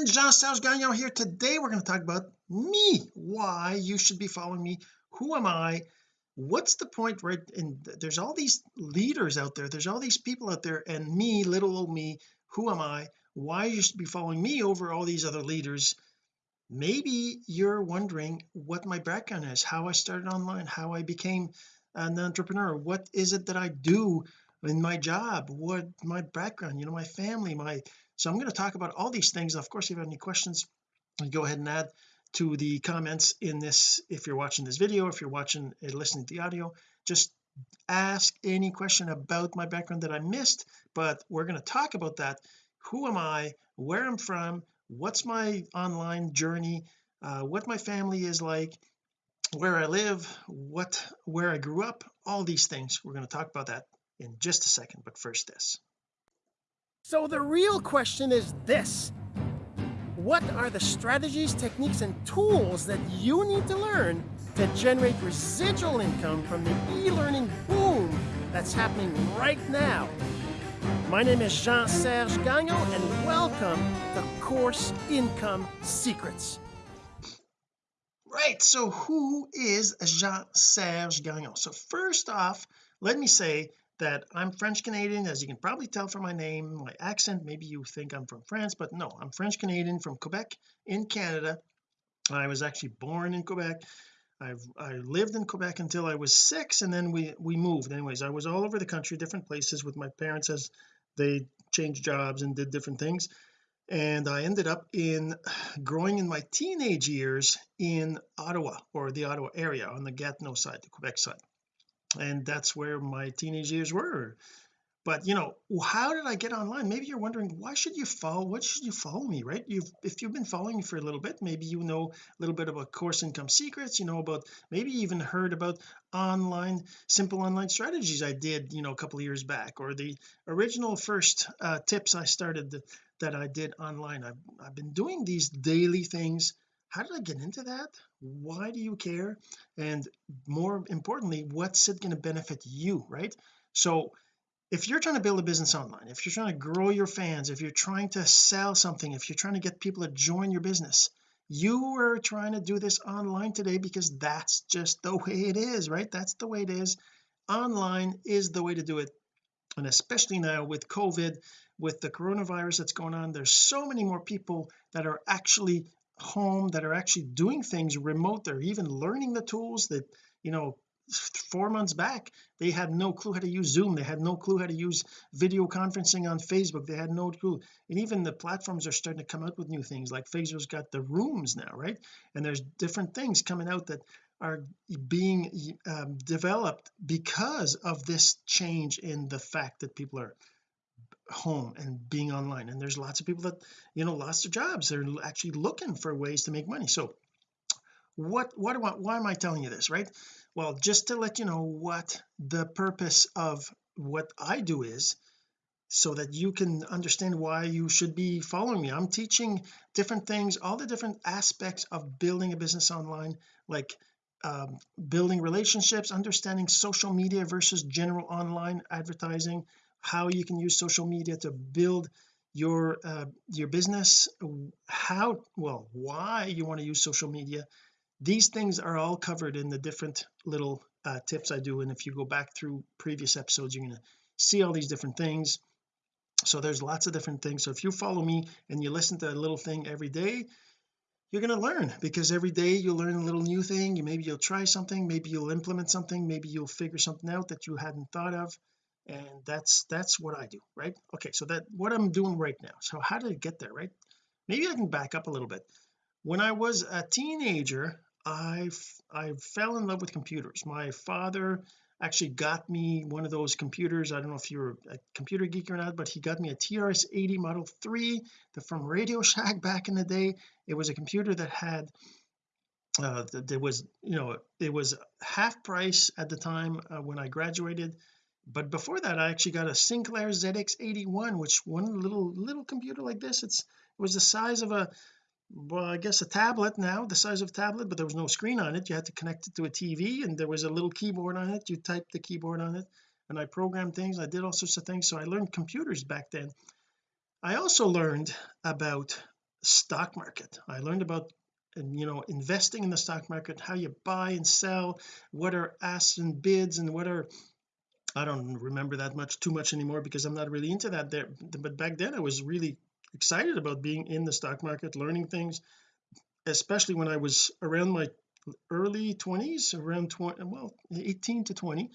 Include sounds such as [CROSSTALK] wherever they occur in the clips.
friends Jean-Serge Gagnon here. Today we're going to talk about me why you should be following me who am I what's the point right? And there's all these leaders out there there's all these people out there and me little old me who am I why you should be following me over all these other leaders. Maybe you're wondering what my background is how I started online how I became an entrepreneur what is it that I do in my job what my background you know my family my so I'm going to talk about all these things. Of course if you have any questions go ahead and add to the comments in this if you're watching this video if you're watching uh, listening to the audio. Just ask any question about my background that I missed but we're going to talk about that. Who am I? Where I'm from? What's my online journey? Uh, what my family is like? Where I live? What where I grew up? All these things. We're going to talk about that in just a second but first this so the real question is this what are the strategies, techniques, and tools that you need to learn to generate residual income from the e-learning boom that's happening right now? My name is Jean-Serge Gagnon, and welcome to Course Income Secrets. Right, so who is Jean-Serge Gagnon? So first off, let me say that I'm French Canadian as you can probably tell from my name my accent. Maybe you think I'm from France but no I'm French Canadian from Quebec in Canada. I was actually born in Quebec. I've I lived in Quebec until I was six and then we we moved. Anyways I was all over the country different places with my parents as they changed jobs and did different things. And I ended up in [SIGHS] growing in my teenage years in Ottawa or the Ottawa area on the Gatineau side the Quebec side and that's where my teenage years were. But you know how did I get online? Maybe you're wondering why should you follow what should you follow me right? You've if you've been following me for a little bit maybe you know a little bit about course income secrets you know about maybe even heard about online simple online strategies I did you know a couple of years back or the original first uh, tips I started that I did online. I've, I've been doing these daily things how did I get into that? Why do you care? And more importantly what's it going to benefit you right? So if you're trying to build a business online if you're trying to grow your fans if you're trying to sell something if you're trying to get people to join your business you are trying to do this online today because that's just the way it is right? That's the way it is. Online is the way to do it. And especially now with COVID with the coronavirus that's going on there's so many more people that are actually home that are actually doing things remote. They're even learning the tools that you know four months back they had no clue how to use zoom. They had no clue how to use video conferencing on Facebook. They had no clue. And even the platforms are starting to come out with new things like Facebook's got the rooms now right? And there's different things coming out that are being um, developed because of this change in the fact that people are home and being online. And there's lots of people that you know lost their jobs. They're actually looking for ways to make money. So what what do I, why am I telling you this right? Well just to let you know what the purpose of what I do is so that you can understand why you should be following me. I'm teaching different things all the different aspects of building a business online like um, building relationships understanding social media versus general online advertising how you can use social media to build your uh, your business how well why you want to use social media. These things are all covered in the different little uh, tips I do and if you go back through previous episodes you're going to see all these different things. So there's lots of different things. So if you follow me and you listen to a little thing every day you're going to learn because every day you'll learn a little new thing. You maybe you'll try something. Maybe you'll implement something. Maybe you'll figure something out that you hadn't thought of and that's that's what I do right? Okay so that what I'm doing right now. So how did I get there right? Maybe I can back up a little bit. When I was a teenager I I fell in love with computers. My father actually got me one of those computers. I don't know if you're a computer geek or not but he got me a TRS-80 Model 3 the, from Radio Shack back in the day. It was a computer that had uh there was you know it was half price at the time uh, when I graduated but before that I actually got a Sinclair ZX81 which one little little computer like this it's it was the size of a well I guess a tablet now the size of a tablet but there was no screen on it. You had to connect it to a TV and there was a little keyboard on it. You typed the keyboard on it and I programmed things I did all sorts of things so I learned computers back then. I also learned about stock market. I learned about and you know investing in the stock market how you buy and sell what are asks and bids and what are I don't remember that much too much anymore because I'm not really into that there. But back then I was really excited about being in the stock market learning things especially when I was around my early 20s around 20 well 18 to 20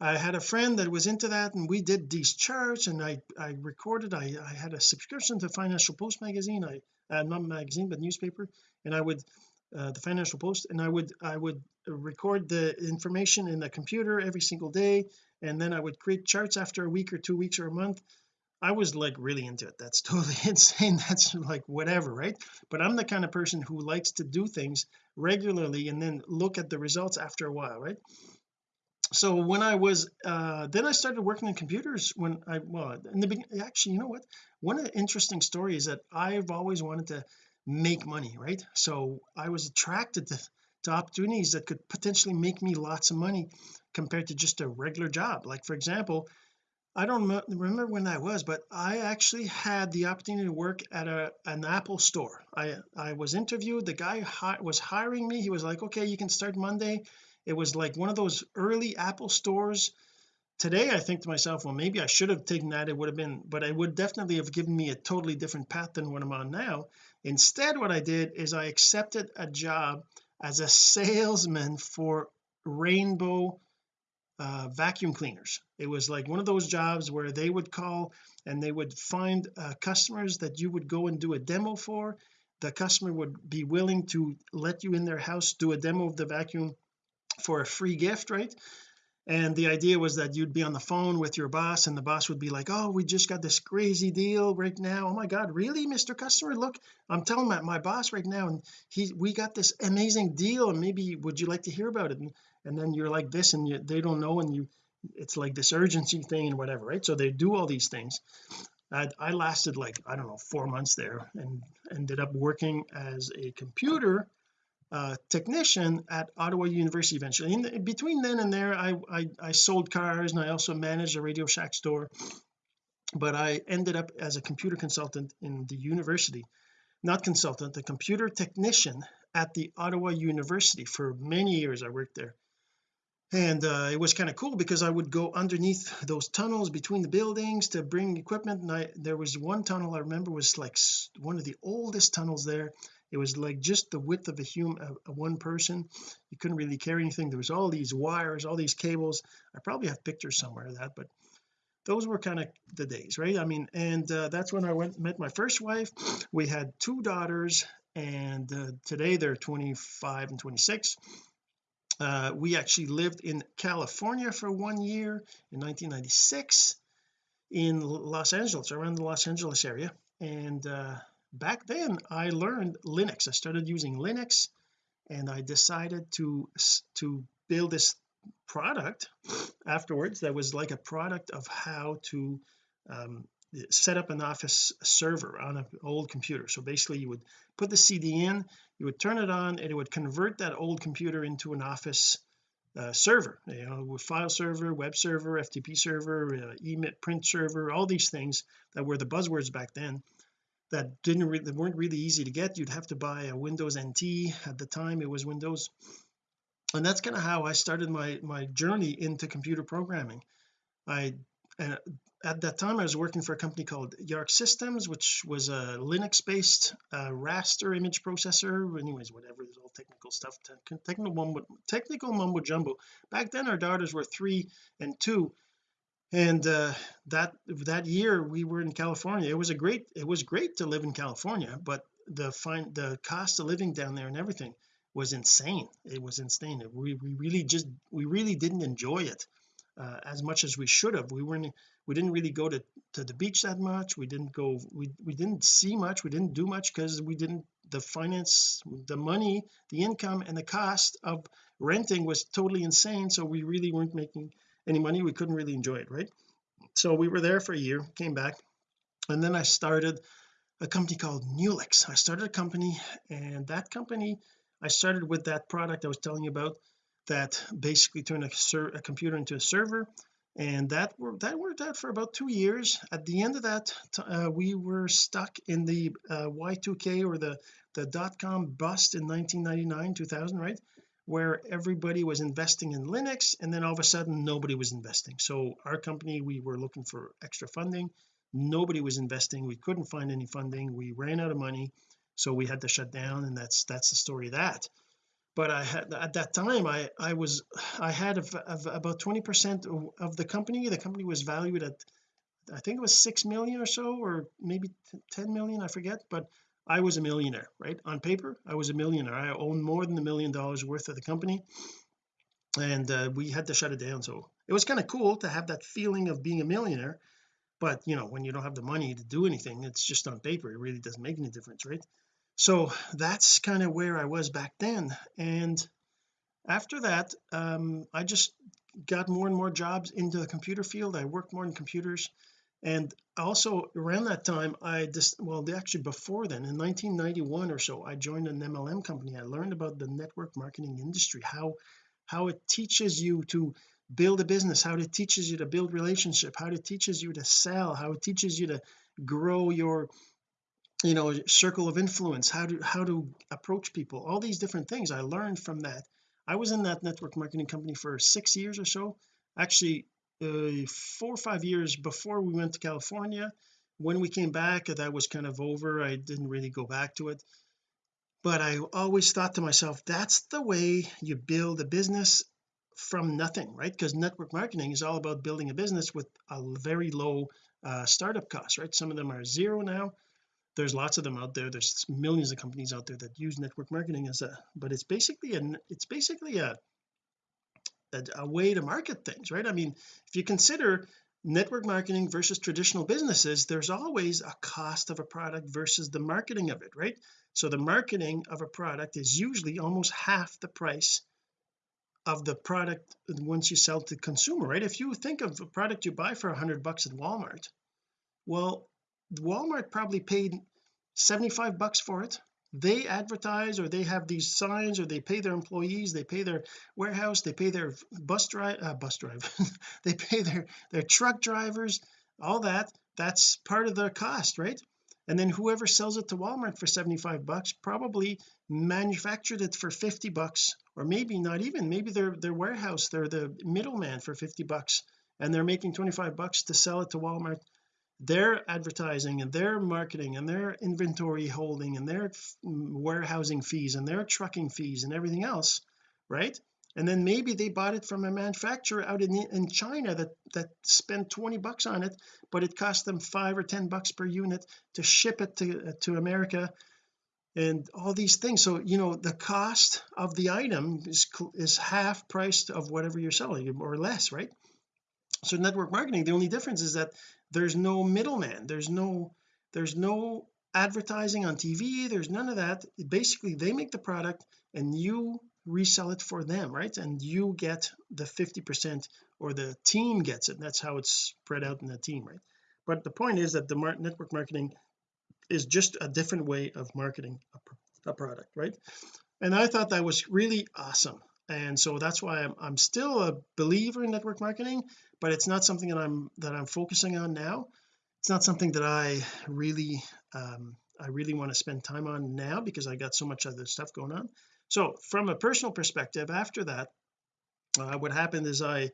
I had a friend that was into that and we did these charts and I I recorded I, I had a subscription to Financial Post magazine. I uh, not magazine but newspaper. And I would uh, the Financial Post and I would I would record the information in the computer every single day and then I would create charts after a week or two weeks or a month. I was like really into it. That's [LAUGHS] totally insane. That's like whatever right? But I'm the kind of person who likes to do things regularly and then look at the results after a while right? So when I was uh then I started working on computers when I well in the beginning actually you know what? One of the interesting stories that I've always wanted to make money right? So I was attracted to, opportunities that could potentially make me lots of money compared to just a regular job. Like for example I don't remember when that was but I actually had the opportunity to work at a an Apple store. I I was interviewed. The guy hi was hiring me. He was like okay you can start Monday. It was like one of those early Apple stores. Today I think to myself well maybe I should have taken that. It would have been but it would definitely have given me a totally different path than what I'm on now. Instead what I did is I accepted a job as a salesman for Rainbow uh, vacuum cleaners. It was like one of those jobs where they would call and they would find uh, customers that you would go and do a demo for. The customer would be willing to let you in their house do a demo of the vacuum for a free gift right and the idea was that you'd be on the phone with your boss and the boss would be like oh we just got this crazy deal right now. Oh my god really Mr. Customer? Look I'm telling my, my boss right now and he we got this amazing deal and maybe would you like to hear about it? And, and then you're like this and you, they don't know and you it's like this urgency thing and whatever right? So they do all these things. I, I lasted like I don't know four months there and ended up working as a computer uh, technician at Ottawa University eventually. In the, between then and there I, I I sold cars and I also managed a Radio Shack store but I ended up as a computer consultant in the university. Not consultant a computer technician at the Ottawa University for many years I worked there. And uh, it was kind of cool because I would go underneath those tunnels between the buildings to bring equipment. And I there was one tunnel I remember was like one of the oldest tunnels there it was like just the width of a human one person. You couldn't really carry anything. There was all these wires all these cables. I probably have pictures somewhere of that but those were kind of the days right? I mean and uh, that's when I went met my first wife. We had two daughters and uh, today they're 25 and 26 uh, we actually lived in California for one year in 1996 in Los Angeles around the Los Angeles area. And uh, back then I learned Linux. I started using Linux and I decided to to build this product afterwards that was like a product of how to um, set up an office server on an old computer. So basically you would put the CD in you would turn it on and it would convert that old computer into an office uh, server. You know file server web server FTP server uh, emit print server all these things that were the buzzwords back then that didn't really weren't really easy to get. You'd have to buy a Windows NT at the time it was Windows. And that's kind of how I started my my journey into computer programming. I and at that time I was working for a company called Yarc Systems which was a Linux based uh, raster image processor. Anyways whatever there's all technical stuff technical mumbo, technical mumbo jumbo. Back then our daughters were three and two and uh, that that year we were in California. It was a great it was great to live in California but the fine the cost of living down there and everything was insane. It was insane. We, we really just we really didn't enjoy it uh, as much as we should have. We weren't we didn't really go to to the beach that much. We didn't go we we didn't see much. We didn't do much because we didn't the finance the money the income and the cost of renting was totally insane. So we really weren't making any money we couldn't really enjoy it right? So we were there for a year came back and then I started a company called Newlix. I started a company and that company I started with that product I was telling you about that basically turned a, a computer into a server and that worked that worked out for about two years. At the end of that uh, we were stuck in the uh, y2k or the the dot-com bust in 1999 2000 right where everybody was investing in Linux and then all of a sudden nobody was investing. So our company we were looking for extra funding. Nobody was investing. We couldn't find any funding. We ran out of money so we had to shut down and that's that's the story of that. But I had at that time I I was I had about 20 percent of the company. The company was valued at I think it was six million or so or maybe 10 million I forget but I was a millionaire right? On paper I was a millionaire. I owned more than a million dollars worth of the company. And uh, we had to shut it down. So it was kind of cool to have that feeling of being a millionaire. But you know when you don't have the money to do anything it's just on paper. It really doesn't make any difference right? So that's kind of where I was back then. And after that um, I just got more and more jobs into the computer field. I worked more in computers. And also around that time I just well actually before then in 1991 or so I joined an MLM company. I learned about the network marketing industry how how it teaches you to build a business how it teaches you to build relationship how it teaches you to sell how it teaches you to grow your you know circle of influence how to how to approach people all these different things. I learned from that. I was in that network marketing company for six years or so. Actually uh, four or five years before we went to California when we came back that was kind of over. I didn't really go back to it. But I always thought to myself that's the way you build a business from nothing right? Because network marketing is all about building a business with a very low uh, startup cost right? Some of them are zero now. There's lots of them out there. There's millions of companies out there that use network marketing as a but it's basically an it's basically a a, a way to market things right? I mean if you consider network marketing versus traditional businesses there's always a cost of a product versus the marketing of it right? So the marketing of a product is usually almost half the price of the product once you sell to the consumer right? If you think of a product you buy for hundred bucks at Walmart well Walmart probably paid 75 bucks for it they advertise or they have these signs or they pay their employees they pay their warehouse they pay their bus drive uh, bus drive [LAUGHS] they pay their their truck drivers all that that's part of the cost right? And then whoever sells it to Walmart for 75 bucks probably manufactured it for 50 bucks or maybe not even maybe their their warehouse they're the middleman for 50 bucks and they're making 25 bucks to sell it to Walmart their advertising and their marketing and their inventory holding and their warehousing fees and their trucking fees and everything else right? And then maybe they bought it from a manufacturer out in in China that that spent 20 bucks on it but it cost them five or ten bucks per unit to ship it to uh, to America and all these things. So you know the cost of the item is is half priced of whatever you're selling or less right? So network marketing the only difference is that there's no middleman. There's no there's no advertising on TV there's none of that. Basically they make the product and you resell it for them right? And you get the 50 percent or the team gets it. That's how it's spread out in the team right? But the point is that the mar network marketing is just a different way of marketing a, a product right? And I thought that was really awesome and so that's why I'm, I'm still a believer in network marketing but it's not something that I'm that I'm focusing on now. It's not something that I really um I really want to spend time on now because I got so much other stuff going on. So from a personal perspective after that uh, what happened is I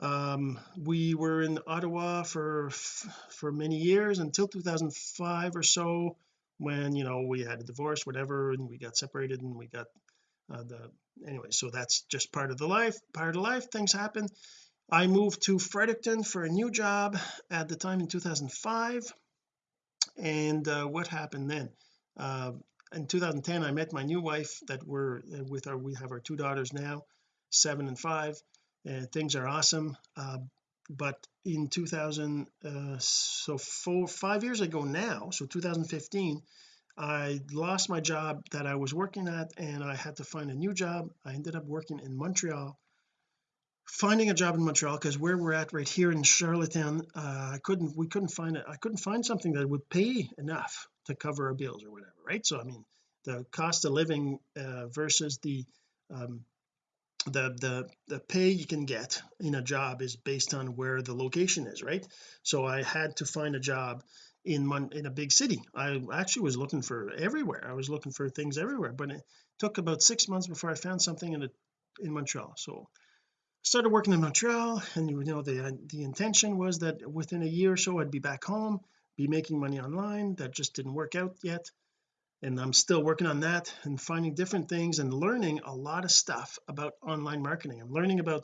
um we were in Ottawa for for many years until 2005 or so when you know we had a divorce whatever and we got separated and we got uh, the anyway so that's just part of the life part of life things happen. I moved to Fredericton for a new job at the time in 2005 and uh, what happened then? Uh, in 2010 I met my new wife that we're uh, with our we have our two daughters now seven and five and things are awesome. Uh, but in 2000 uh, so four five years ago now so 2015 I lost my job that I was working at and I had to find a new job. I ended up working in Montreal finding a job in Montreal because where we're at right here in Charlottetown uh, I couldn't we couldn't find it I couldn't find something that would pay enough to cover our bills or whatever right? So I mean the cost of living uh, versus the um, the the the pay you can get in a job is based on where the location is right? So I had to find a job in in a big city. I actually was looking for everywhere. I was looking for things everywhere but it took about six months before I found something in a, in Montreal. So started working in Montreal and you know the the intention was that within a year or so I'd be back home be making money online. That just didn't work out yet and I'm still working on that and finding different things and learning a lot of stuff about online marketing. I'm learning about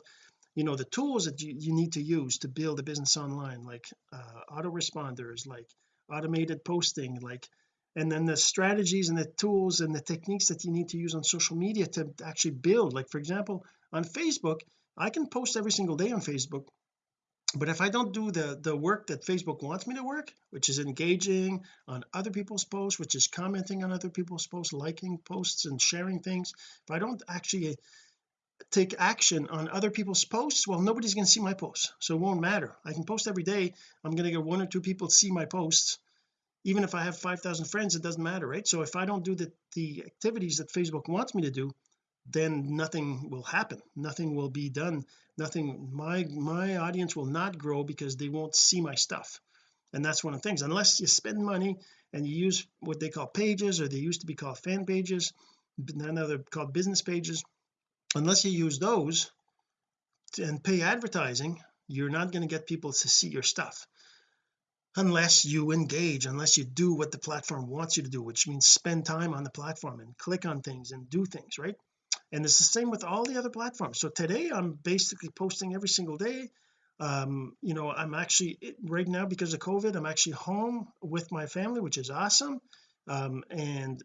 you know the tools that you, you need to use to build a business online like uh, autoresponders like automated posting like and then the strategies and the tools and the techniques that you need to use on social media to actually build. Like for example on Facebook I can post every single day on Facebook but if I don't do the the work that Facebook wants me to work which is engaging on other people's posts which is commenting on other people's posts liking posts and sharing things if I don't actually take action on other people's posts well nobody's going to see my posts so it won't matter. I can post every day. I'm going to get one or two people see my posts. Even if I have 5,000 friends it doesn't matter right? So if I don't do the the activities that Facebook wants me to do then nothing will happen. Nothing will be done. Nothing my my audience will not grow because they won't see my stuff. And that's one of the things. Unless you spend money and you use what they call pages or they used to be called fan pages now they're called business pages unless you use those and pay advertising you're not going to get people to see your stuff. Unless you engage unless you do what the platform wants you to do which means spend time on the platform and click on things and do things right? And it's the same with all the other platforms. So today I'm basically posting every single day. Um you know I'm actually right now because of COVID I'm actually home with my family which is awesome. Um and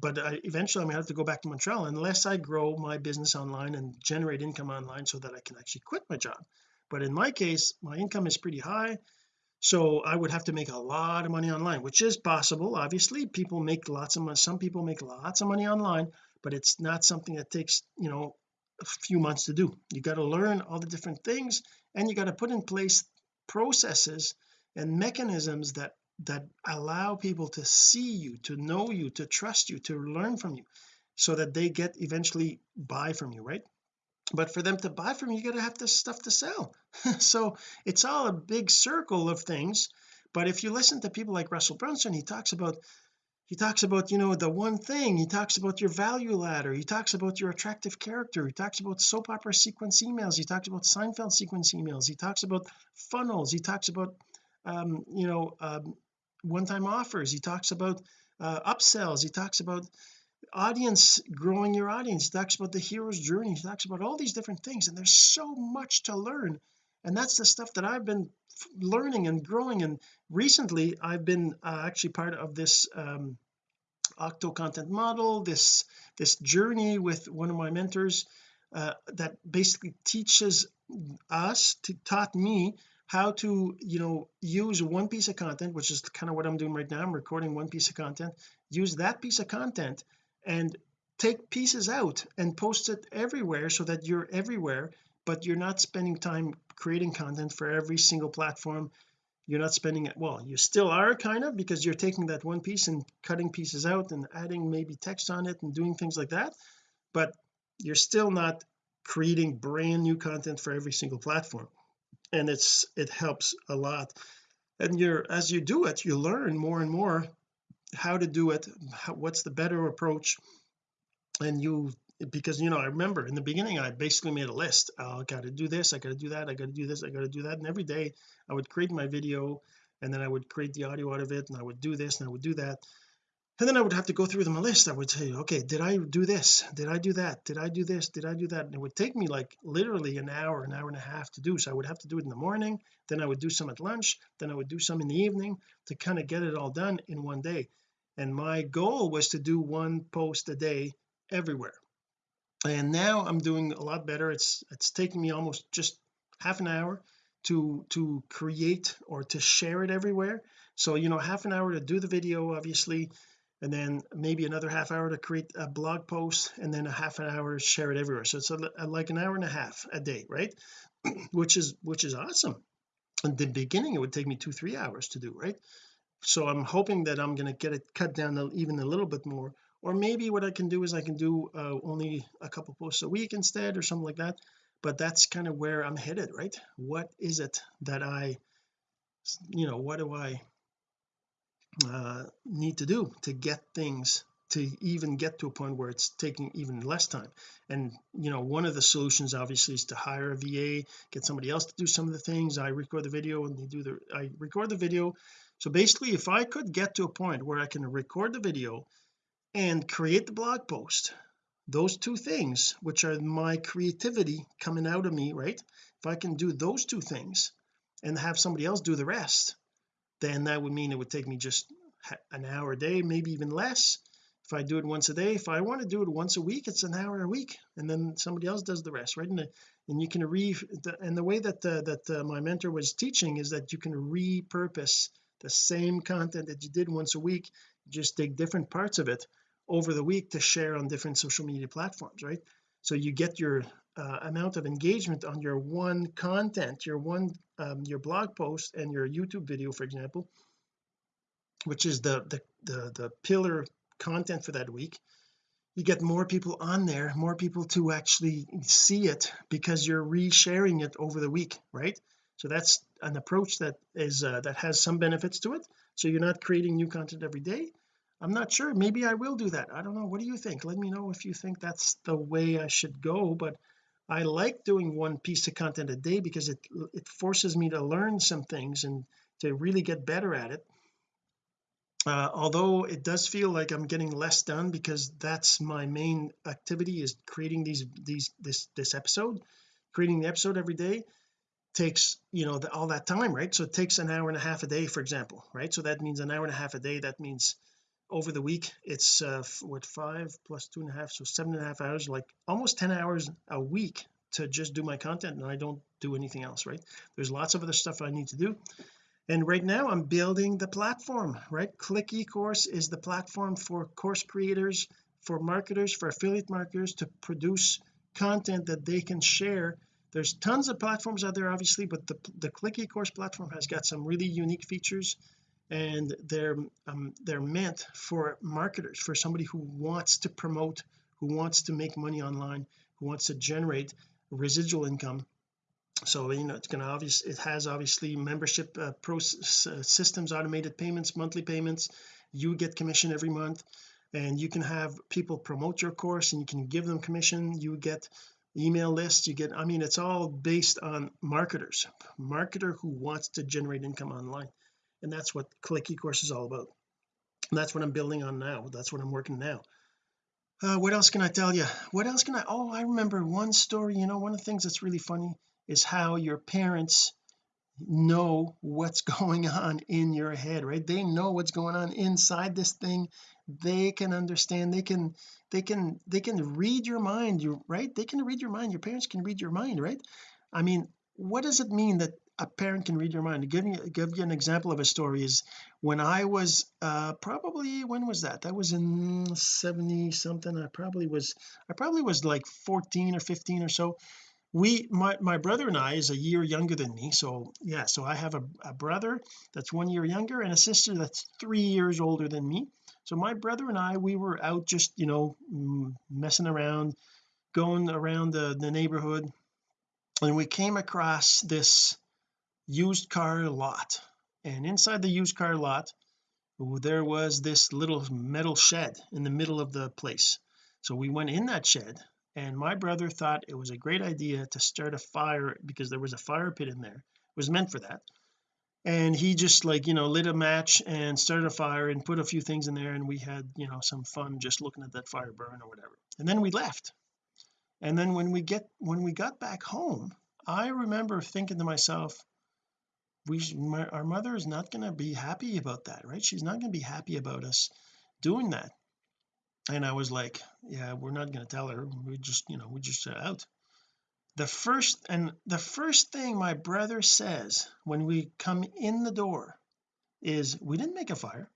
but I, eventually I'm gonna have to go back to Montreal unless I grow my business online and generate income online so that I can actually quit my job. But in my case my income is pretty high so I would have to make a lot of money online which is possible obviously. People make lots of money some people make lots of money online but it's not something that takes you know a few months to do. You got to learn all the different things and you got to put in place processes and mechanisms that that allow people to see you to know you to trust you to learn from you so that they get eventually buy from you right? But for them to buy from you you got to have this stuff to sell. [LAUGHS] So it's all a big circle of things but if you listen to people like Russell Brunson he talks about he talks about you know the one thing he talks about your value ladder he talks about your attractive character he talks about soap opera sequence emails he talks about Seinfeld sequence emails he talks about funnels he talks about um you know um one-time offers. He talks about uh upsells. He talks about audience growing your audience. He talks about the hero's journey. He talks about all these different things and there's so much to learn. And that's the stuff that I've been learning and growing. And recently I've been uh, actually part of this um octo content model this this journey with one of my mentors uh, that basically teaches us to taught me how to you know use one piece of content which is kind of what I'm doing right now I'm recording one piece of content use that piece of content and take pieces out and post it everywhere so that you're everywhere but you're not spending time creating content for every single platform. You're not spending it well you still are kind of because you're taking that one piece and cutting pieces out and adding maybe text on it and doing things like that but you're still not creating brand new content for every single platform and it's it helps a lot. And you're as you do it you learn more and more how to do it how, what's the better approach. And you because you know I remember in the beginning I basically made a list. Oh, I got to do this I got to do that I got to do this I got to do that. And every day I would create my video and then I would create the audio out of it and I would do this and I would do that and then I would have to go through my list. I would say okay did I do this? Did I do that? Did I do this? Did I do that? And it would take me like literally an hour an hour and a half to do. So I would have to do it in the morning. Then I would do some at lunch. Then I would do some in the evening to kind of get it all done in one day. And my goal was to do one post a day everywhere. And now I'm doing a lot better. It's it's taking me almost just half an hour to to create or to share it everywhere. So you know half an hour to do the video obviously and then maybe another half hour to create a blog post and then a half an hour to share it everywhere. So it's a, a, like an hour and a half a day right? [CLEARS THROAT] Which is which is awesome. In the beginning it would take me two three hours to do right? So I'm hoping that I'm going to get it cut down even a little bit more. Or maybe what I can do is I can do uh, only a couple posts a week instead or something like that. But that's kind of where I'm headed right? What is it that I you know what do I uh, need to do to get things to even get to a point where it's taking even less time. And you know one of the solutions obviously is to hire a VA get somebody else to do some of the things. I record the video and they do the I record the video. So basically if I could get to a point where I can record the video and create the blog post those two things which are my creativity coming out of me right? If I can do those two things and have somebody else do the rest then that would mean it would take me just an hour a day maybe even less. If I do it once a day if I want to do it once a week it's an hour a week and then somebody else does the rest right? And, the, and you can re the, and the way that uh, that uh, my mentor was teaching is that you can repurpose the same content that you did once a week just take different parts of it over the week to share on different social media platforms right? So you get your uh, amount of engagement on your one content your one um, your blog post and your YouTube video for example which is the, the the the pillar content for that week you get more people on there more people to actually see it because you're resharing it over the week right? So that's an approach that is uh, that has some benefits to it. So you're not creating new content every day. I'm not sure. Maybe I will do that. I don't know. What do you think? Let me know if you think that's the way I should go but I like doing one piece of content a day because it it forces me to learn some things and to really get better at it. Uh, although it does feel like I'm getting less done because that's my main activity is creating these these this this episode. Creating the episode every day takes you know the, all that time right? So it takes an hour and a half a day for example right? So that means an hour and a half a day. That means over the week it's uh what five plus two and a half so seven and a half hours like almost 10 hours a week to just do my content and I don't do anything else right? There's lots of other stuff I need to do. And right now I'm building the platform right? Click ecourse is the platform for course creators for marketers for affiliate marketers to produce content that they can share. There's tons of platforms out there obviously but the, the click ecourse platform has got some really unique features and they're um, they're meant for marketers for somebody who wants to promote who wants to make money online who wants to generate residual income. So you know it's going to obviously it has obviously membership uh, process uh, systems automated payments monthly payments. You get commission every month and you can have people promote your course and you can give them commission. You get email lists you get I mean it's all based on marketers marketer who wants to generate income online and that's what click ecourse is all about. And that's what I'm building on now. That's what I'm working now. Uh, what else can I tell you what else can I oh I remember one story. You know one of the things that's really funny is how your parents know what's [LAUGHS] going on in your head right? They know what's going on inside this thing. They can understand. They can they can they can read your mind. You right? They can read your mind. Your parents can read your mind right? I mean what does it mean that a parent can read your mind. Give me give you an example of a story is when I was uh probably when was that? That was in 70 something I probably was I probably was like 14 or 15 or so. We my my brother and I is a year younger than me. So yeah so I have a, a brother that's one year younger and a sister that's three years older than me. So my brother and I we were out just you know messing around going around the, the neighborhood. And we came across this used car lot. And inside the used car lot there was this little metal shed in the middle of the place. So we went in that shed and my brother thought it was a great idea to start a fire because there was a fire pit in there. It was meant for that. And he just like you know lit a match and started a fire and put a few things in there and we had you know some fun just looking at that fire burn or whatever. And then we left. And then when we get when we got back home I remember thinking to myself we my, our mother is not going to be happy about that right? She's not going to be happy about us doing that. And I was like yeah we're not going to tell her. We just you know we just set out. The first and the first thing my brother says when we come in the door is we didn't make a fire.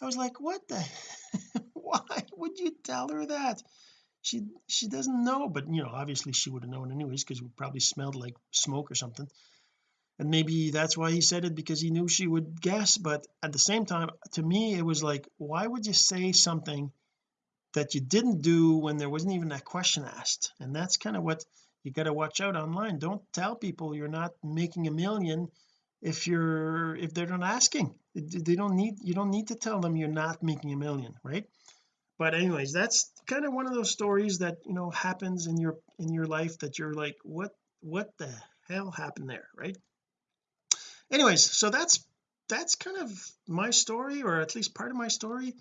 I was like what the [LAUGHS] why would you tell her that? She she doesn't know but you know obviously she would have known anyways because we probably smelled like smoke or something and maybe that's why he said it because he knew she would guess but at the same time to me it was like why would you say something that you didn't do when there wasn't even a question asked? And that's kind of what you got to watch out online. Don't tell people you're not making a million if you're if they're not asking. They don't need you don't need to tell them you're not making a million right? But anyways that's kind of one of those stories that you know happens in your in your life that you're like what what the hell happened there right anyways so that's that's kind of my story or at least part of my story.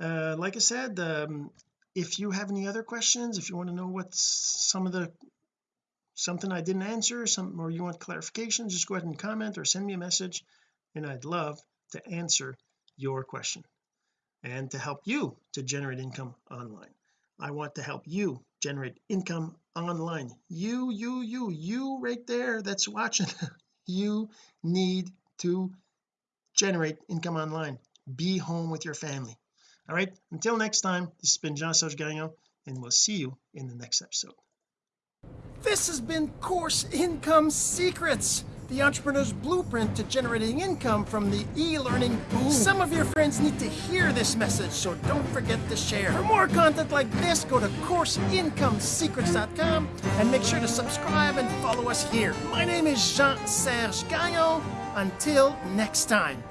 Uh like I said um if you have any other questions if you want to know what's some of the something I didn't answer some or you want clarification just go ahead and comment or send me a message and I'd love to answer your question and to help you to generate income online. I want to help you generate income online. You you you you right there that's watching [LAUGHS] you need to generate income online. Be home with your family. All right? Until next time this has been Jean-Serge Gagnon and we'll see you in the next episode. This has been Course Income Secrets, the entrepreneur's blueprint to generating income from the e-learning boom. Some of your friends need to hear this message, so don't forget to share. For more content like this, go to CourseIncomeSecrets.com and make sure to subscribe and follow us here. My name is Jean-Serge Gagnon. Until next time.